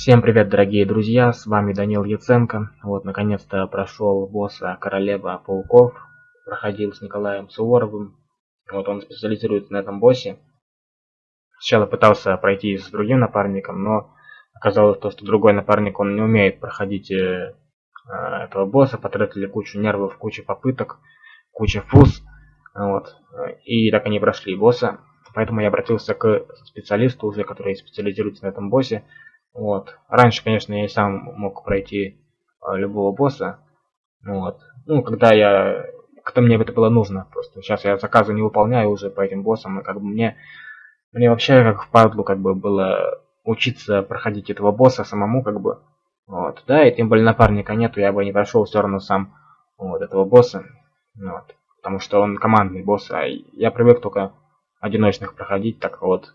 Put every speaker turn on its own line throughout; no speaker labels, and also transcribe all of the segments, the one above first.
Всем привет, дорогие друзья, с вами Данил Яценко. Вот, наконец-то прошел босса Королева Пауков, проходил с Николаем Суворовым. Вот он специализируется на этом боссе. Сначала пытался пройти с другим напарником, но оказалось то, что другой напарник, он не умеет проходить э, э этого босса, потратили кучу нервов, кучу попыток, кучу фуз. Вот, и так они прошли босса. Поэтому я обратился к специалисту уже, который специализируется на этом боссе. Вот. Раньше, конечно, я сам мог пройти э, любого босса. Вот. Ну, когда я... Когда мне это было нужно. Просто сейчас я заказы не выполняю уже по этим боссам. И как бы мне... Мне вообще как в падлу как бы было учиться проходить этого босса самому как бы. Вот. Да, и тем более напарника нету, я бы не прошел все равно сам вот этого босса. Вот. Потому что он командный босс, а я привык только одиночных проходить, так вот.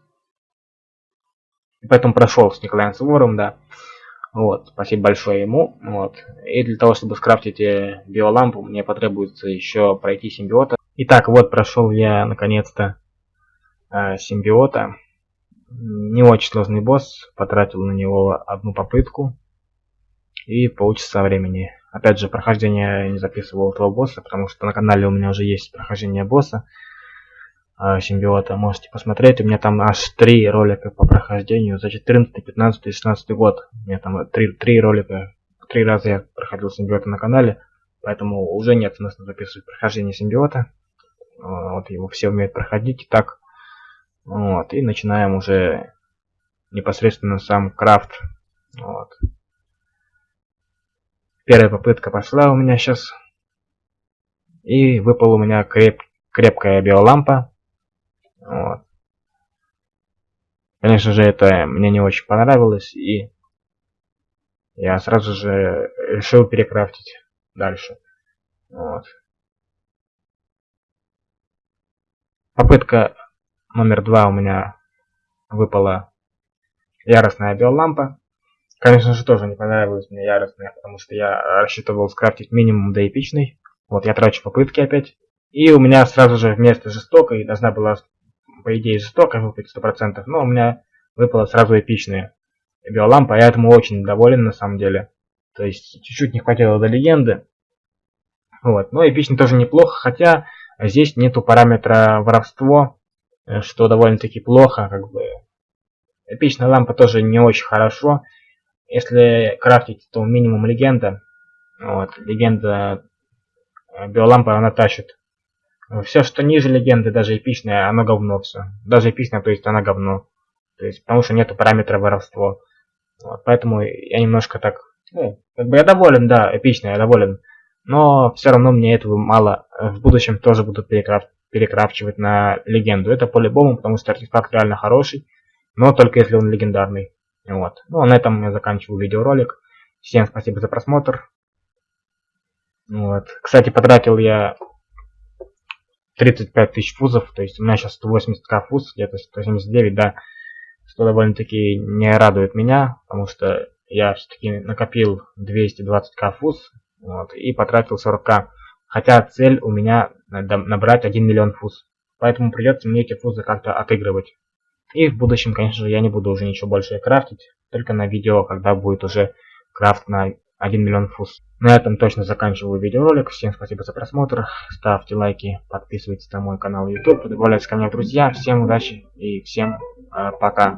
Поэтому прошел с Николаем Суворовым, да. Вот, спасибо большое ему. Вот. И для того, чтобы скрафтить э, биолампу, мне потребуется еще пройти симбиота. Итак, вот прошел я наконец-то э, симбиота. Не очень сложный босс, потратил на него одну попытку и полчаса времени. Опять же, прохождение не записывал этого босса, потому что на канале у меня уже есть прохождение босса симбиота. Можете посмотреть. У меня там аж три ролика по прохождению за 14, 15 и 16 год. У меня там три, три ролика. Три раза я проходил симбиота на канале. Поэтому уже нет смысла записывать прохождение симбиота. Вот его все умеют проходить. Так. Вот. И начинаем уже непосредственно сам крафт. Вот. Первая попытка пошла у меня сейчас. И выпал у меня креп, крепкая биолампа. Вот. Конечно же, это мне не очень понравилось, и я сразу же решил перекрафтить дальше. Вот. Попытка номер два у меня выпала яростная биолампа. Конечно же, тоже не понравилась мне яростная, потому что я рассчитывал скрафтить минимум до эпичной. Вот я трачу попытки опять. И у меня сразу же вместо жестокой должна была по идее, жестоко выпать 100%, но у меня выпало сразу эпичные биолампа, я этому очень доволен на самом деле. То есть, чуть-чуть не хватило до легенды. Вот, но эпичный тоже неплохо, хотя здесь нету параметра воровство, э, что довольно-таки плохо, как бы. Эпичная лампа тоже не очень хорошо. Если крафтить, то минимум легенда. Вот, легенда э, биолампа она тащит все, что ниже легенды, даже эпичное, оно говно все. Даже эпичное, то есть она говно. То есть, потому что нету параметра воровство. Вот, поэтому я немножко так, ну, как бы я доволен, да, эпично, я доволен. Но все равно мне этого мало. В будущем тоже буду перекраф перекрафчивать на легенду. Это по-любому, потому что артефакт реально хороший. Но только если он легендарный. Вот. Ну, а на этом я заканчиваю видеоролик. Всем спасибо за просмотр. Вот. Кстати, потратил я 35 тысяч фузов, то есть у меня сейчас 180к фуз, где-то 179, да, что довольно-таки не радует меня, потому что я все-таки накопил 220к фуз, вот, и потратил 40к, хотя цель у меня набрать 1 миллион фуз, поэтому придется мне эти фузы как-то отыгрывать. И в будущем, конечно же, я не буду уже ничего больше крафтить, только на видео, когда будет уже крафт на 1 миллион фуз. На этом точно заканчиваю видеоролик. Всем спасибо за просмотр. Ставьте лайки, подписывайтесь на мой канал YouTube, добавляйтесь ко мне в друзья. Всем удачи и всем э, пока.